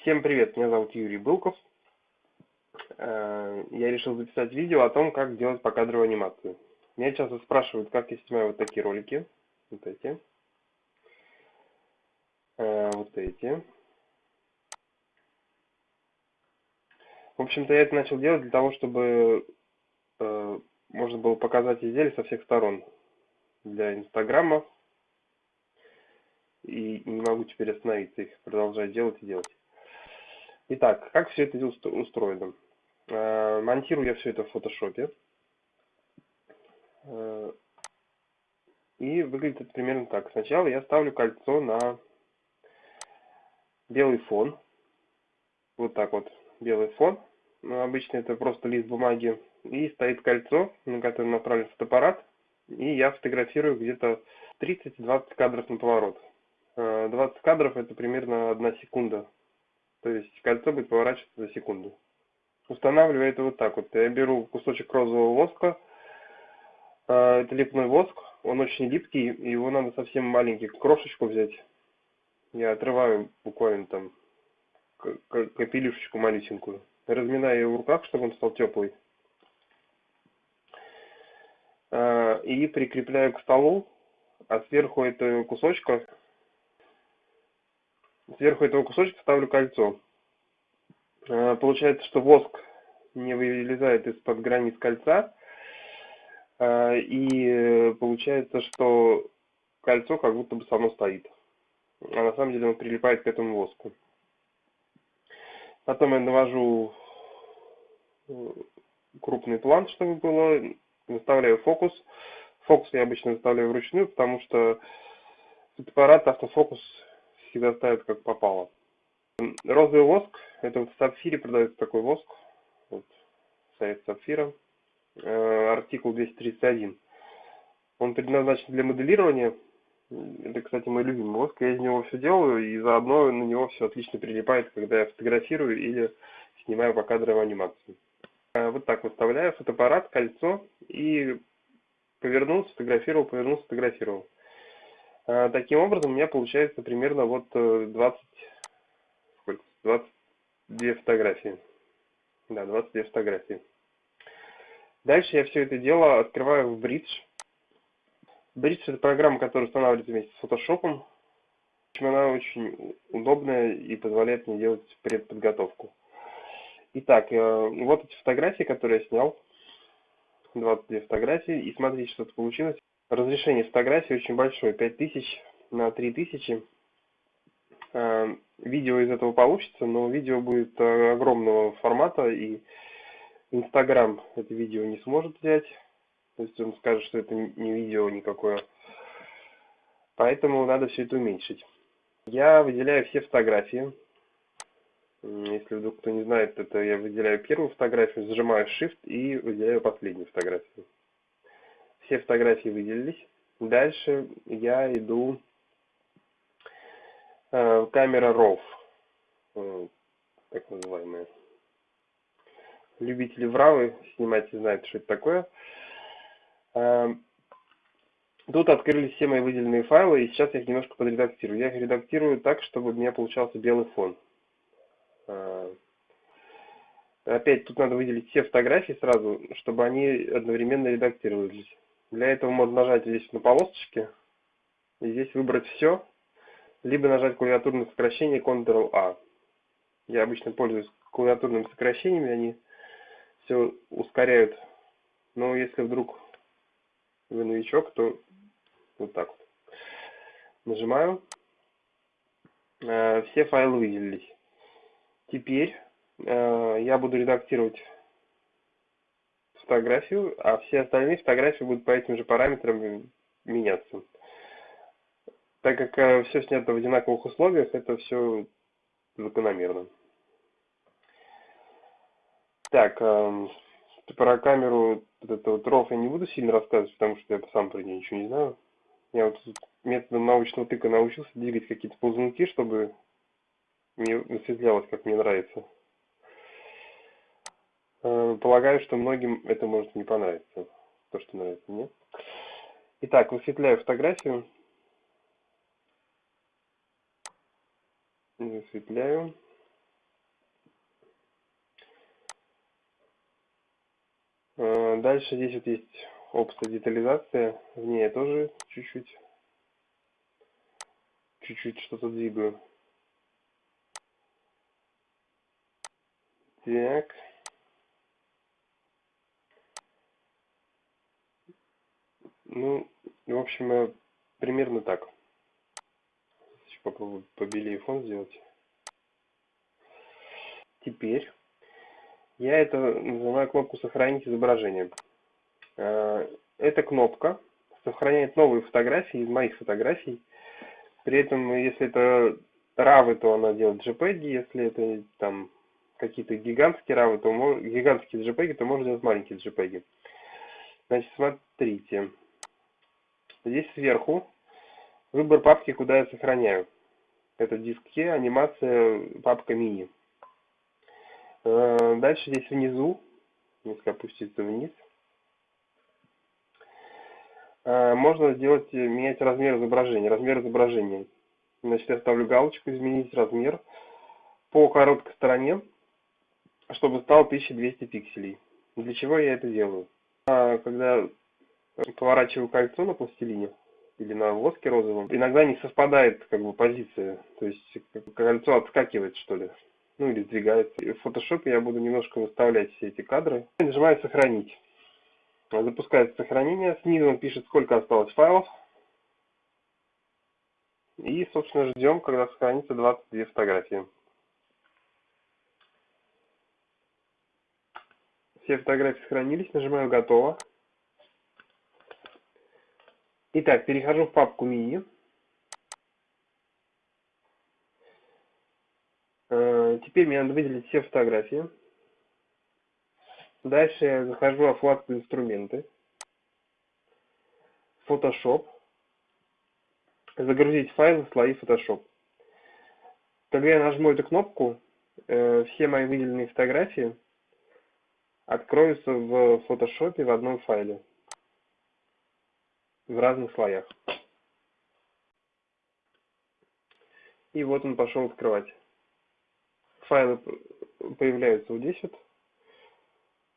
Всем привет, меня зовут Юрий Былков. Э, я решил записать видео о том, как делать покадровую анимацию. Меня часто спрашивают, как я снимаю вот такие ролики. Вот эти. Э, вот эти. В общем-то, я это начал делать для того, чтобы э, можно было показать изделие со всех сторон. Для Инстаграма. И не могу теперь остановиться, их продолжать делать и делать. Итак, как все это устроено? Э, монтирую я все это в фотошопе. Э, и выглядит это примерно так. Сначала я ставлю кольцо на белый фон. Вот так вот, белый фон. Ну, обычно это просто лист бумаги. И стоит кольцо, на которое направлен фотоаппарат. И я фотографирую где-то 30-20 кадров на поворот. 20 э, кадров это примерно 1 секунда то есть кольцо будет поворачиваться за секунду. Устанавливаю это вот так вот. Я беру кусочек розового воска. А, это липной воск. Он очень липкий. Его надо совсем маленький. Крошечку взять. Я отрываю буквально там капелюшечку малюсенькую. Разминаю ее в руках, чтобы он стал теплый. А, и прикрепляю к столу. А сверху этого кусочка Сверху этого кусочка ставлю кольцо. Э, получается, что воск не вылезает из-под границ кольца. Э, и получается, что кольцо как будто бы само стоит. А на самом деле он прилипает к этому воску. Потом я навожу э, крупный план, чтобы было. Выставляю фокус. Фокус я обычно выставляю вручную, потому что фотоаппарат автофокус всегда ставят как попало. Розовый воск, это вот в сапфире продается такой воск, вот, сайт сапфира, э, артикул 231. Он предназначен для моделирования, это, кстати, мой любимый воск, я из него все делаю, и заодно на него все отлично прилипает, когда я фотографирую или снимаю покадровую анимацию. Э, вот так выставляю фотоаппарат, кольцо, и повернул, сфотографировал, повернул, сфотографировал. А, таким образом, у меня получается примерно вот 20, э, сколько, 22 фотографии. Да, 22 фотографии. Дальше я все это дело открываю в Bridge. Bridge это программа, которая устанавливается вместе с Photoshop. Она очень удобная и позволяет мне делать предподготовку. Итак, э, вот эти фотографии, которые я снял. 22 фотографии. И смотрите, что тут получилось. Разрешение фотографии очень большое, 5000 на 3000. А, видео из этого получится, но видео будет э, огромного формата, и Инстаграм это видео не сможет взять. То есть он скажет, что это не видео никакое. Поэтому надо все это уменьшить. Я выделяю все фотографии. Если вдруг кто не знает, это я выделяю первую фотографию, зажимаю Shift и выделяю последнюю фотографию все фотографии выделились. Дальше я иду э, камера RAW, э, так называемая. Любители вравы снимать знают, что это такое. Э, тут открылись все мои выделенные файлы, и сейчас я их немножко подредактирую. Я их редактирую так, чтобы у меня получался белый фон. Э, опять тут надо выделить все фотографии сразу, чтобы они одновременно редактировались. Для этого можно нажать здесь на полосочке и здесь выбрать все, либо нажать клавиатурное сокращение Ctrl-A. Я обычно пользуюсь клавиатурными сокращениями, они все ускоряют. Но если вдруг вы новичок, то вот так вот. Нажимаю. Э, все файлы выделились. Теперь э, я буду редактировать фотографию, а все остальные фотографии будут по этим же параметрам меняться. Так как э, все снято в одинаковых условиях, это все закономерно. Так, э, про камеру вот этого вот я не буду сильно рассказывать, потому что я сам про нее ничего не знаю. Я вот методом научного тыка научился двигать какие-то ползунки, чтобы мне высветлялось, как мне нравится. Э, полагаю, что многим это может не понравиться. То, что нравится мне. Итак, высветляю фотографию. Высветляю. Э, дальше здесь вот есть опция детализация. В ней я тоже чуть-чуть чуть-чуть что-то двигаю. Так. Ну, в общем, э, примерно так. Сейчас попробую побелее фон сделать. Теперь я это называю кнопку «Сохранить изображение». Э, эта кнопка сохраняет новые фотографии из моих фотографий. При этом, если это RAW, то она делает JPEG, если это там какие-то гигантские RAW, то гигантские JPEG, то можно делать маленькие JPEG. Значит, смотрите. Здесь сверху выбор папки, куда я сохраняю. Это диске, анимация, папка мини. Э, дальше здесь внизу, если опуститься вниз, э, можно сделать, менять размер изображения. Размер изображения. Значит, я ставлю галочку «Изменить размер» по короткой стороне, чтобы стал 1200 пикселей. Для чего я это делаю? А, когда поворачиваю кольцо на пластилине или на воске розовом, иногда не совпадает как бы позиция, то есть кольцо отскакивает что ли, ну или сдвигается. И в фотошопе я буду немножко выставлять все эти кадры. Нажимаю сохранить. Запускается сохранение, снизу он пишет сколько осталось файлов. И, собственно, ждем, когда сохранится 22 фотографии. Все фотографии сохранились, нажимаю «Готово». Итак, перехожу в папку мини. Э, теперь мне надо выделить все фотографии. Дальше я захожу во вкладку «Инструменты», Photoshop, загрузить файлы, слои Photoshop. Когда я нажму эту кнопку, э, все мои выделенные фотографии откроются в Photoshop в одном файле в разных слоях. И вот он пошел открывать. Файлы появляются здесь вот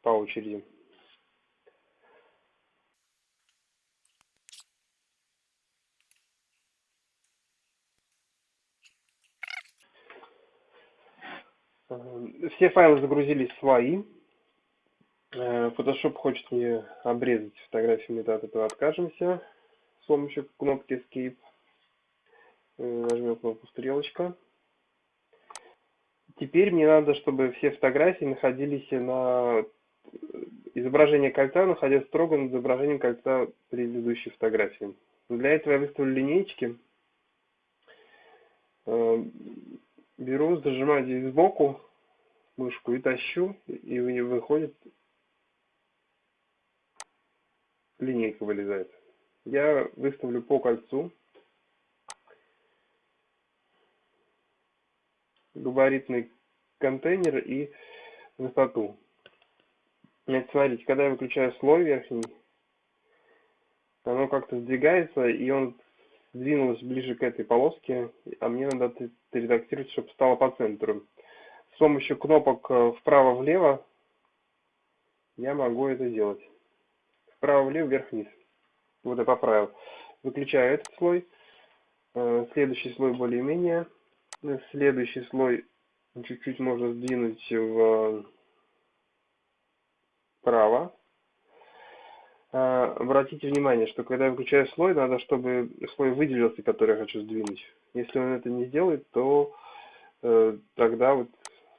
по очереди. Все файлы загрузились свои. Э, Photoshop хочет мне обрезать фотографии, мы от этого откажемся с помощью кнопки Escape. Э, нажмем кнопку стрелочка. Теперь мне надо, чтобы все фотографии находились на изображение кольца, находясь строго над изображением кольца предыдущей фотографии. Для этого я выставлю линейки. Э, беру, зажимаю здесь сбоку мышку и тащу, и выходит линейка вылезает. Я выставлю по кольцу габаритный контейнер и высоту. Значит, смотрите, когда я выключаю слой верхний, оно как-то сдвигается, и он сдвинулся ближе к этой полоске, а мне надо это редактировать, чтобы стало по центру. С помощью кнопок э, вправо-влево я могу это делать вправо-влево, вверх-вниз. Вот я поправил. Выключаю этот слой. Э, следующий слой более-менее. Следующий слой чуть-чуть можно сдвинуть вправо. Э, обратите внимание, что когда я выключаю слой, надо, чтобы слой выделился, который я хочу сдвинуть. Если он это не сделает, то э, тогда вот,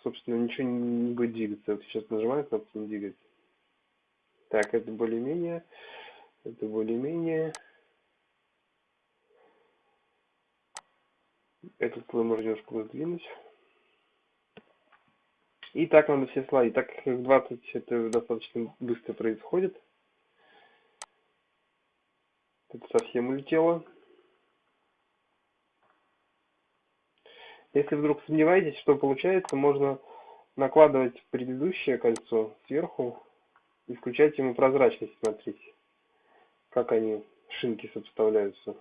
собственно, ничего не будет двигаться. Вот сейчас нажимаю кнопку не двигается. Так, это более-менее. Это более-менее. Этот слой можно немножко сдвинуть. И так надо все слои. Так как их 20 это достаточно быстро происходит. Это совсем улетело. Если вдруг сомневаетесь, что получается, можно накладывать предыдущее кольцо сверху и включать ему прозрачность, смотрите, как они, шинки сопоставляются.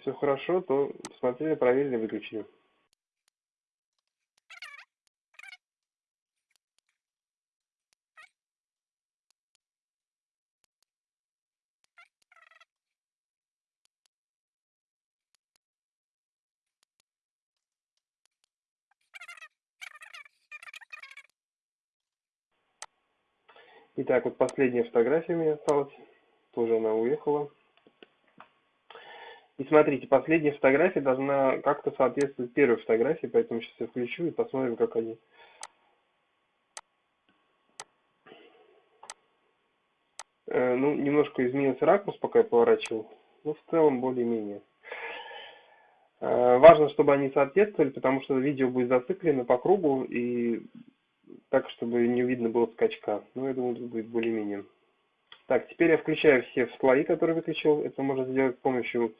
Все хорошо, то посмотрели, проверили, выключили. Итак, вот последняя фотография у меня осталась. Тоже она уехала. И смотрите, последняя фотография должна как-то соответствовать первой фотографии, поэтому сейчас я включу и посмотрим, как они. Э, ну, немножко изменился ракурс, пока я поворачивал, но в целом более-менее. Э, важно, чтобы они соответствовали, потому что видео будет зациклено по кругу и так, чтобы не видно было скачка. Ну, я думаю, будет более-менее. Так, теперь я включаю все слои, которые выключил. Это можно сделать с помощью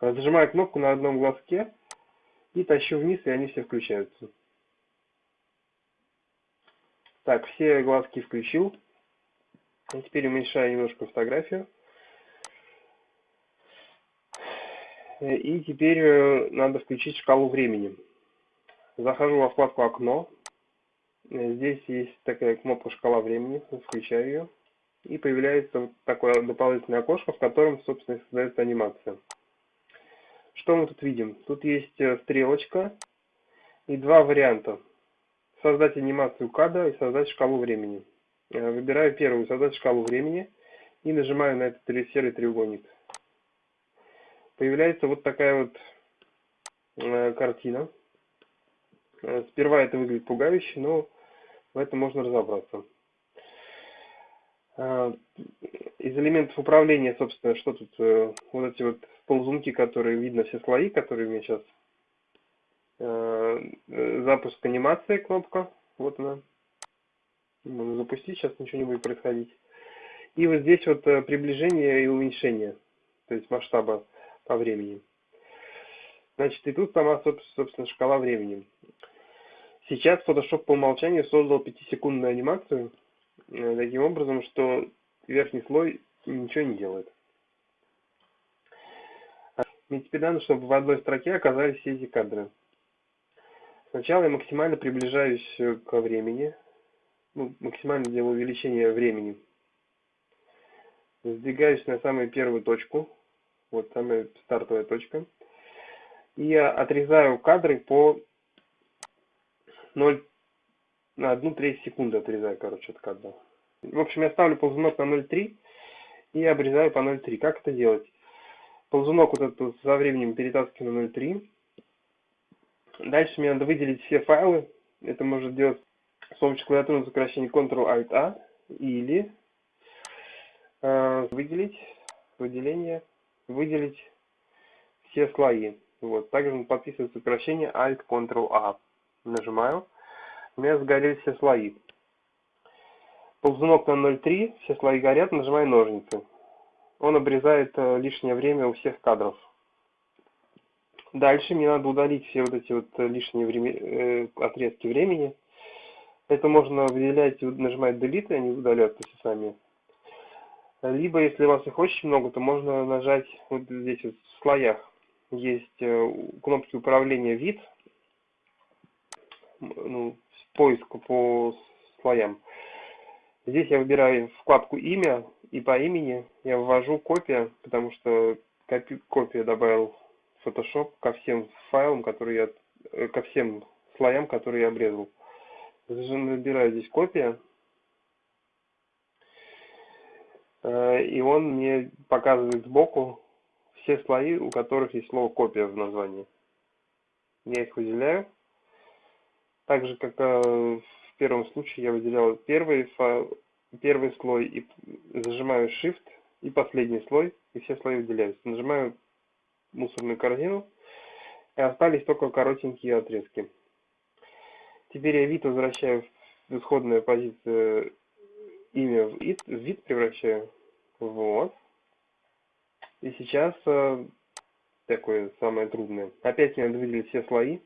Зажимаю кнопку на одном глазке и тащу вниз, и они все включаются. Так, все глазки включил. И теперь уменьшаю немножко фотографию. И теперь э, надо включить шкалу времени. Захожу во вкладку «Окно». Здесь есть такая кнопка «Шкала времени». Включаю ее. И появляется вот такое дополнительное окошко, в котором, собственно, создается анимация. Что мы тут видим? Тут есть э, стрелочка и два варианта. Создать анимацию кадра и создать шкалу времени. Э, выбираю первую, создать шкалу времени, и нажимаю на этот серый треугольник. Появляется вот такая вот э, картина. Сперва это выглядит пугающе, но в этом можно разобраться. Из элементов управления, собственно, что тут, вот эти вот ползунки, которые видно все слои, которые у меня сейчас. Э, э, запуск анимации кнопка. Вот она. Можно запустить, сейчас ничего не будет происходить. И вот здесь вот э, приближение и уменьшение. То есть масштаба по времени. Значит, и тут сама, собственно, шкала времени. Сейчас Photoshop по умолчанию создал 5-секундную анимацию, таким образом, что верхний слой ничего не делает. Мне теперь надо, чтобы в одной строке оказались все эти кадры. Сначала я максимально приближаюсь э, к времени. Ну, максимально делаю увеличение времени. Сдвигаюсь на самую первую точку. Вот самая стартовая точка. И отрезаю кадры по 0 на 1 треть секунды отрезаю, короче, от кадра. В общем, я ставлю ползунок на 0,3 и обрезаю по 0,3. Как это делать? ползунок вот этот со временем перетаскиваю на 0.3. Дальше мне надо выделить все файлы. Это можно делать с помощью клавиатуры сокращения Ctrl-Alt-A или э, выделить, выделение, выделить все слои. Вот. Также подписывает сокращение Alt-Ctrl-A. Нажимаю. У меня сгорели все слои. Ползунок на 0.3, все слои горят, нажимаю ножницы он обрезает э, лишнее время у всех кадров. Дальше мне надо удалить все вот эти вот э, лишние время, э, отрезки времени. Это можно выделять, нажимать Delete, и они удаляются сами. Либо, если у вас их очень много, то можно нажать вот здесь вот в слоях. Есть кнопки управления вид, ну, поиск по слоям. Здесь я выбираю вкладку имя, и по имени я ввожу копия, потому что копи, копия добавил Photoshop ко всем файлам, которые я, э, ко всем слоям, которые я обрезал. Набираю здесь копия, э, и он мне показывает сбоку все слои, у которых есть слово копия в названии. Я их выделяю. Так же, как э, в первом случае я выделял первый первый слой и зажимаю Shift и последний слой, и все слои выделяются. Нажимаю мусорную корзину, и остались только коротенькие отрезки. Теперь я вид возвращаю в исходную позицию, имя в вид, в вид превращаю. Вот. И сейчас э, такое самое трудное. Опять мне надо выделить все слои.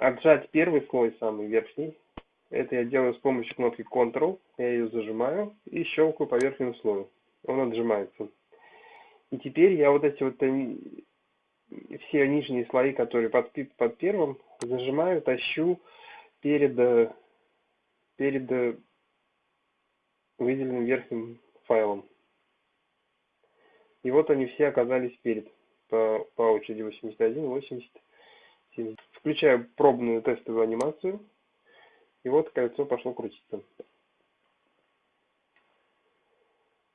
Отжать первый слой, самый верхний. Это я делаю с помощью кнопки Ctrl. Я ее зажимаю и щелкаю по верхнему слою. Он отжимается. И теперь я вот эти вот все нижние слои, которые под, под первым, зажимаю, тащу перед, э, перед э, выделенным верхним файлом. И вот они все оказались перед по, по очереди 81, 80, 70. Включаю пробную тестовую анимацию. И вот кольцо пошло крутиться.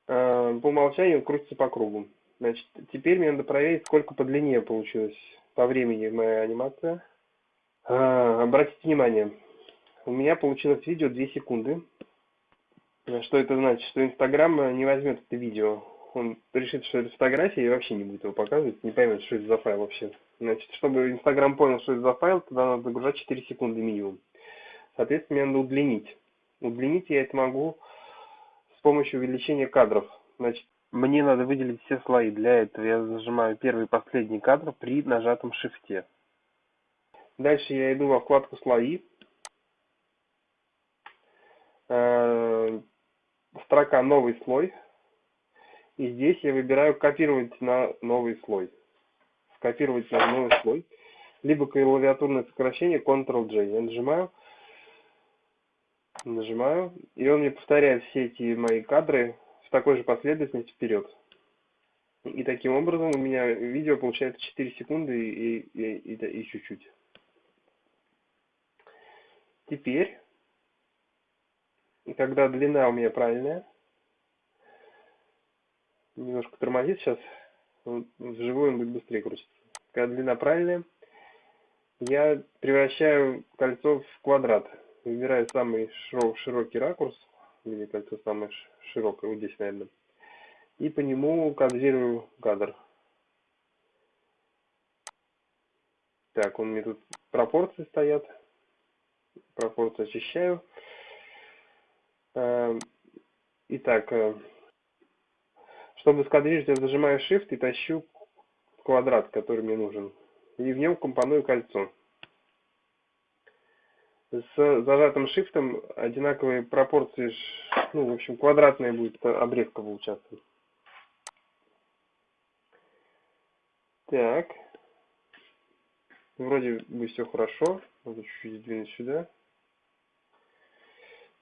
Э, по умолчанию крутится по кругу. Значит, теперь мне надо проверить, сколько по длине получилось по времени моя анимация. А, обратите внимание, у меня получилось видео 2 секунды. Что это значит? Что Инстаграм не возьмет это видео. Он решит, что это фотография и вообще не будет его показывать, не поймет, что это за файл вообще. Значит, чтобы Инстаграм понял, что это за файл, тогда надо загружать 4 секунды минимум. Соответственно, мне надо удлинить. Удлинить я это могу с помощью увеличения кадров. Значит, мне надо выделить все слои. Для этого я зажимаю первый и последний кадр при нажатом шифте. Дальше я иду во вкладку «Слои». Э, строка «Новый слой». И здесь я выбираю «Копировать на новый слой». Скопировать на новый слой. Либо клавиатурное сокращение Ctrl-J. Я нажимаю нажимаю, и он мне повторяет все эти мои кадры в такой же последовательности вперед. И таким образом у меня видео получается 4 секунды и, и, и, и чуть-чуть. Теперь, когда длина у меня правильная, немножко тормозит сейчас, вживую он будет быстрее крутиться. Когда длина правильная, я превращаю кольцо в квадрат выбираю самый широкий ракурс, или кольцо самое широкое, вот здесь, наверное, и по нему кадрирую кадр. Так, он мне тут пропорции стоят. Пропорции очищаю. Эм, итак, э, чтобы скадрировать, я зажимаю Shift и тащу квадрат, который мне нужен. И в нем компоную кольцо с зажатым шифтом одинаковые пропорции, ну, в общем, квадратная будет обрезка получаться. Так. Вроде бы все хорошо. Надо чуть-чуть сдвинуть сюда.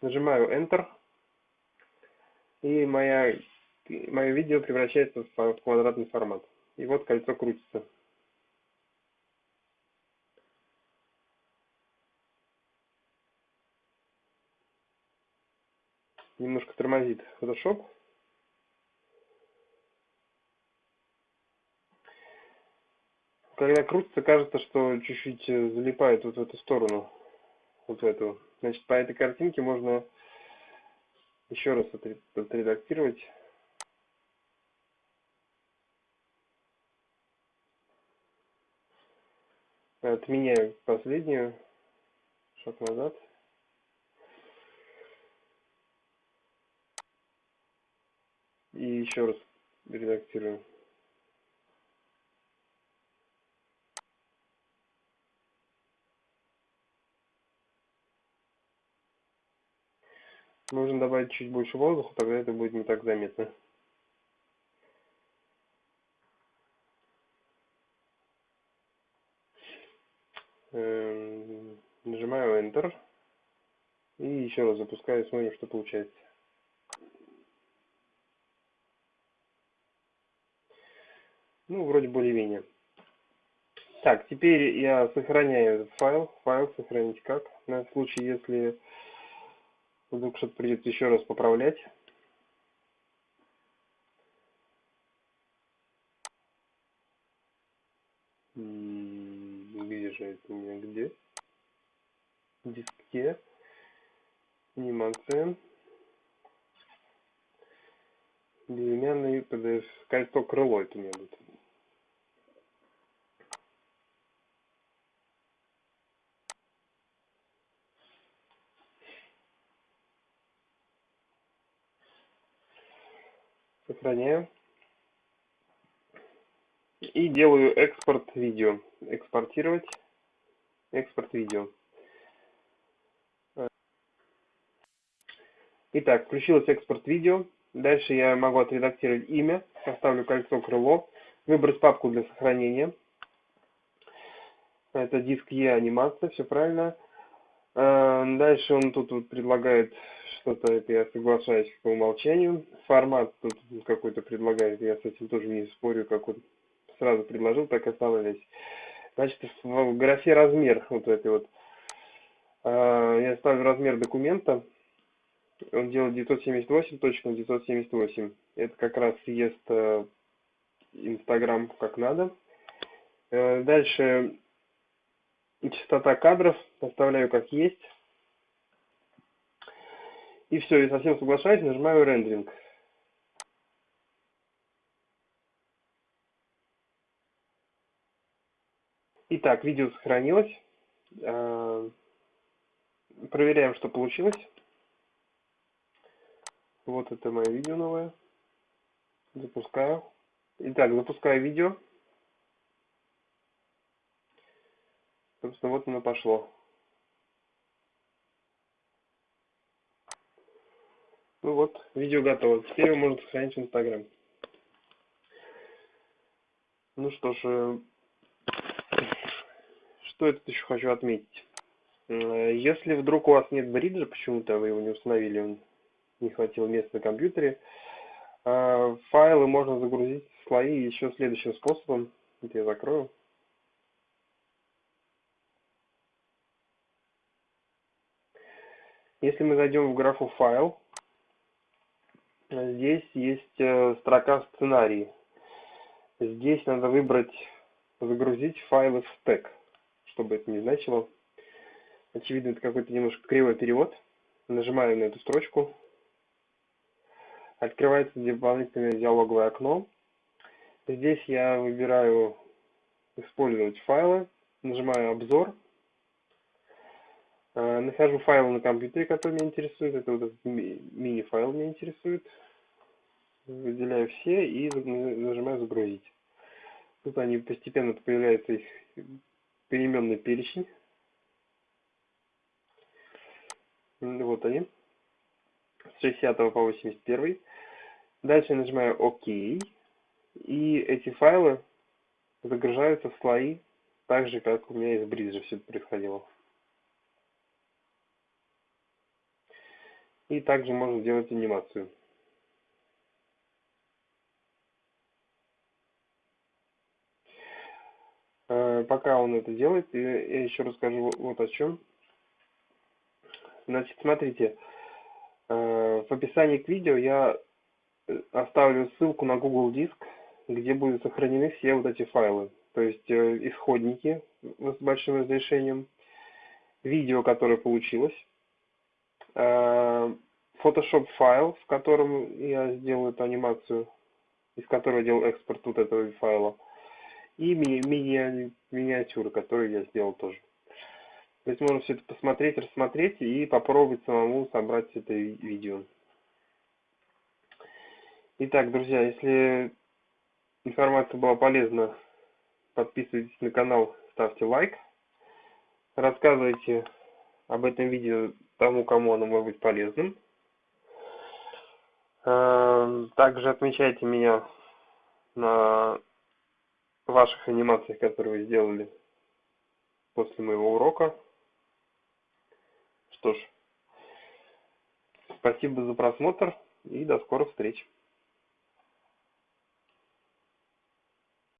Нажимаю Enter. И моя, мое видео превращается в квадратный формат. И вот кольцо крутится. немножко тормозит Photoshop. Когда крутится, кажется, что чуть-чуть э, залипает вот в эту сторону. Вот в эту. Значит, по этой картинке можно еще раз отредактировать. Отменяю последнюю. Шаг назад. И еще раз редактирую. Нужно добавить чуть больше воздуха, тогда это будет не так заметно. Нажимаю Enter. И еще раз запускаю, смотрим, что получается. Ну, вроде более-менее. Так, теперь я сохраняю этот файл. Файл сохранить как? На случай, если вдруг что-то придется еще раз поправлять. Где же это у меня? Где? Диске. Анимация. Безымянный PDF. Кольцо крыло это меня будет. Сохраняю. И делаю экспорт видео. Экспортировать. Экспорт видео. Итак, включилось экспорт видео. Дальше я могу отредактировать имя. Поставлю кольцо крыло. Выбрать папку для сохранения. Это диск Е анимация, все правильно. А, дальше он тут вот предлагает что-то, это я соглашаюсь по умолчанию. Формат тут какой-то предлагает, я с этим тоже не спорю, как он сразу предложил, так оставались. Значит, в графе размер вот этой вот А, я ставлю размер документа. Он делает 978 точек на 978. Это как раз съест э, Инстаграм как надо. Э, дальше частота кадров оставляю как есть. И все, и совсем соглашаюсь, нажимаю рендеринг. Итак, видео сохранилось. Э, проверяем, что получилось. Вот это мое видео новое. Запускаю. Итак, запускаю видео. Собственно, вот оно пошло. Ну вот, видео готово. Теперь его можно сохранить в Инстаграм. Ну что ж, э, что я тут еще хочу отметить. Э, если вдруг у вас нет бриджа, почему-то вы его не установили, не хватило места на компьютере, э, файлы можно загрузить в слои еще следующим способом. Это я закрою. Если мы зайдем в графу «Файл», здесь есть э, строка «Сценарии». Здесь надо выбрать «Загрузить файлы в стек», чтобы это не значило. Очевидно, это какой-то немножко кривой перевод. Нажимаем на эту строчку. Открывается дополнительное диалоговое окно. Здесь я выбираю «Использовать файлы». Нажимаю «Обзор». Э, нахожу файлы на компьютере, которые меня интересуют. Это вот этот мини-файл меня интересует. Выделяю все и нажимаю «Загрузить». Тут они постепенно появляется их переменный перечень. Вот они. С 60 по 81. Дальше нажимаю ОК. И эти файлы загружаются в слои, так же, как у меня из бриджа все это происходило. И также можно сделать анимацию. Э, пока он это делает, я еще расскажу вот о чем. Значит, смотрите, э, в описании к видео я оставлю ссылку на Google Диск, где будут сохранены все вот эти файлы. То есть исходники с большим разрешением, видео, которое получилось, Photoshop файл, в котором я сделаю эту анимацию, из которого делал экспорт вот этого файла, и ми ми миниатюры, которые я сделал тоже. То есть можно все это посмотреть, рассмотреть и попробовать самому собрать это видео. Итак, друзья, если информация была полезна, подписывайтесь на канал, ставьте лайк, рассказывайте об этом видео тому, кому оно может быть полезным. Эм, также отмечайте меня на ваших анимациях, которые вы сделали после моего урока. Что ж, спасибо за просмотр и до скорых встреч.